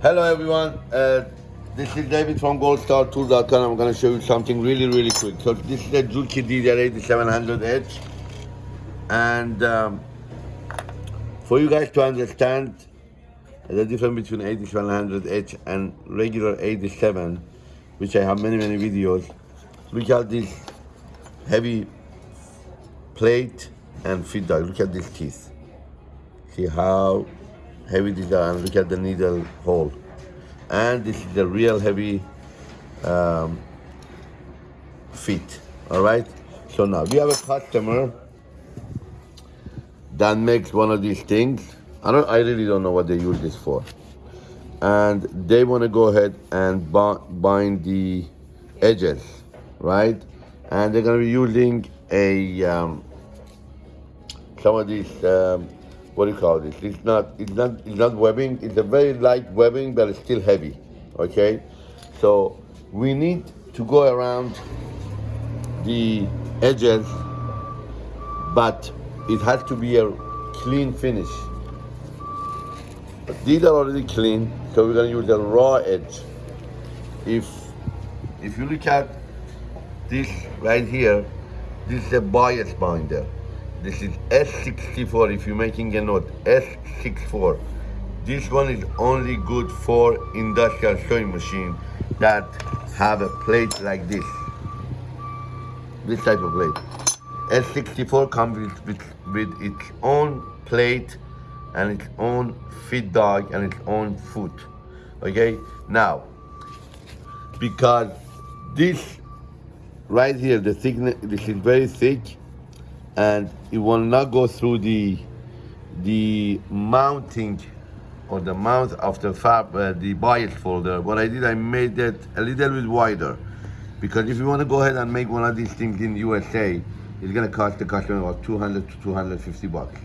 Hello everyone, uh, this is David from goldstartool.com. I'm going to show you something really, really quick. So this is a Juki DDL8700H. And um, for you guys to understand the difference between 8700H and regular 87, which I have many, many videos, look at this heavy plate and feed dog. Look at these teeth. See how heavy design look at the needle hole. And this is the real heavy um, all right? So now we have a customer that makes one of these things. I don't, I really don't know what they use this for. And they want to go ahead and bind the edges, right? And they're going to be using a um, some of these um, what do you call this? It's not, it's not, it's not webbing. It's a very light webbing, but it's still heavy. Okay, so we need to go around the edges, but it has to be a clean finish. But these are already clean, so we're gonna use a raw edge. If if you look at this right here, this is a bias binder. This is S64 if you're making a note, S64. This one is only good for industrial sewing machine that have a plate like this. This type of plate. S64 comes with, with, with its own plate and its own feed dog and its own foot. Okay, now, because this right here, the thickness, this is very thick, and it will not go through the the mounting or the mount of the fab uh, the bias folder. What I did I made it a little bit wider. Because if you want to go ahead and make one of these things in USA it's gonna cost the customer about 200 to 250 bucks.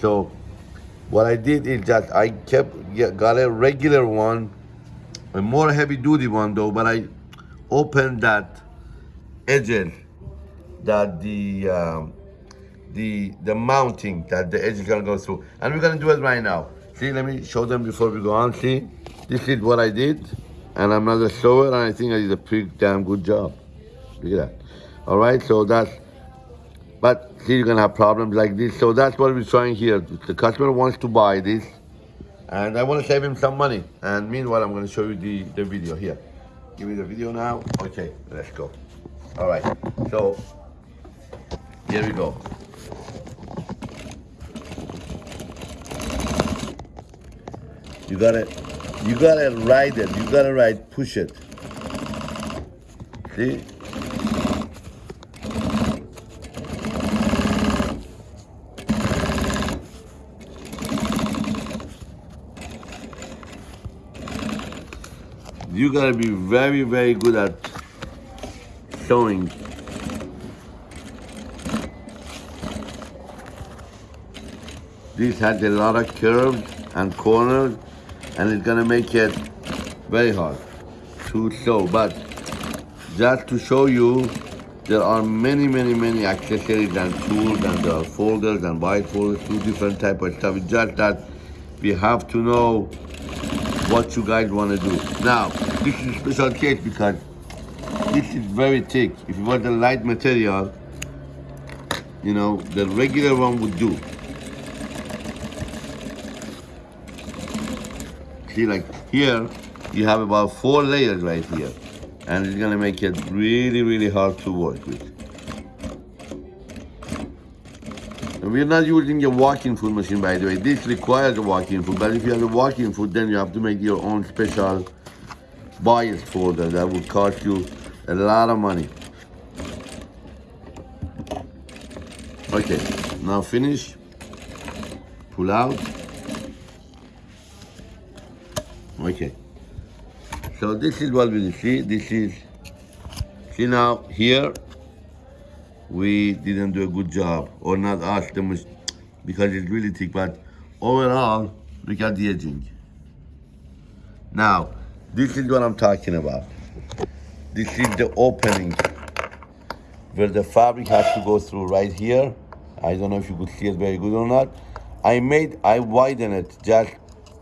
So what I did is that I kept got a regular one a more heavy duty one though but I opened that edges that the um, the the mounting that the edge is gonna go through. And we're gonna do it right now. See, let me show them before we go on. See, this is what I did. And I'm not a sewer, and I think I did a pretty damn good job. Look at that. All right, so that's, but see, you're gonna have problems like this. So that's what we're trying here. The customer wants to buy this, and I wanna save him some money. And meanwhile, I'm gonna show you the, the video here. Give me the video now. Okay, let's go. All right, so here we go. You gotta, you gotta ride it. You gotta ride, push it. See? You gotta be very, very good at sewing. This has a lot of curves and corners and it's gonna make it very hard to sew. But just to show you, there are many, many, many accessories and tools and there are folders and white folders, two different type of stuff. It's just that we have to know what you guys want to do. Now, this is a special case because this is very thick. If you want a light material, you know, the regular one would do. See, like here, you have about four layers right here. And it's gonna make it really, really hard to work with. And we're not using a walking foot machine, by the way. This requires a walking foot, but if you have a walking foot, then you have to make your own special bias folder that would cost you a lot of money. Okay, now finish, pull out. Okay. So this is what we see. This is, see now here, we didn't do a good job, or not ask the because it's really thick, but overall, look at the edging. Now, this is what I'm talking about. This is the opening where the fabric has to go through right here. I don't know if you could see it very good or not. I made, I widen it just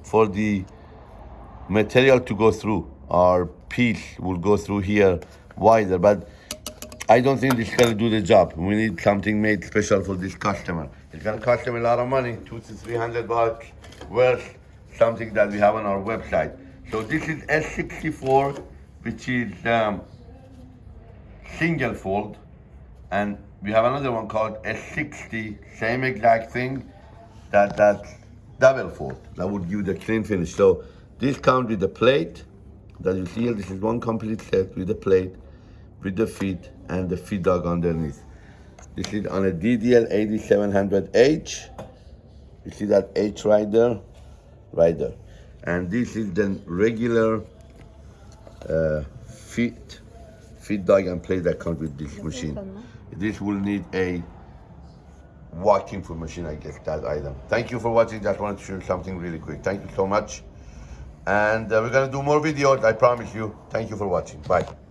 for the material to go through. Our piece will go through here wider, but I don't think this is gonna do the job. We need something made special for this customer. It's gonna cost them a lot of money, two to three hundred bucks, worth something that we have on our website. So this is S64, which is um, single fold, and we have another one called S60, same exact thing, that that double fold. That would give the clean finish. So this comes with the plate that you see here. This is one complete set with the plate, with the feet and the feed dog underneath. This is on a DDL 8700H. You see that H right there? Right there. And this is the regular uh, feet, feed dog and plate that comes with this machine. This will need a walking foot machine, I guess, that item. Thank you for watching. Just wanted to share something really quick. Thank you so much. And uh, we're gonna do more videos, I promise you. Thank you for watching. Bye.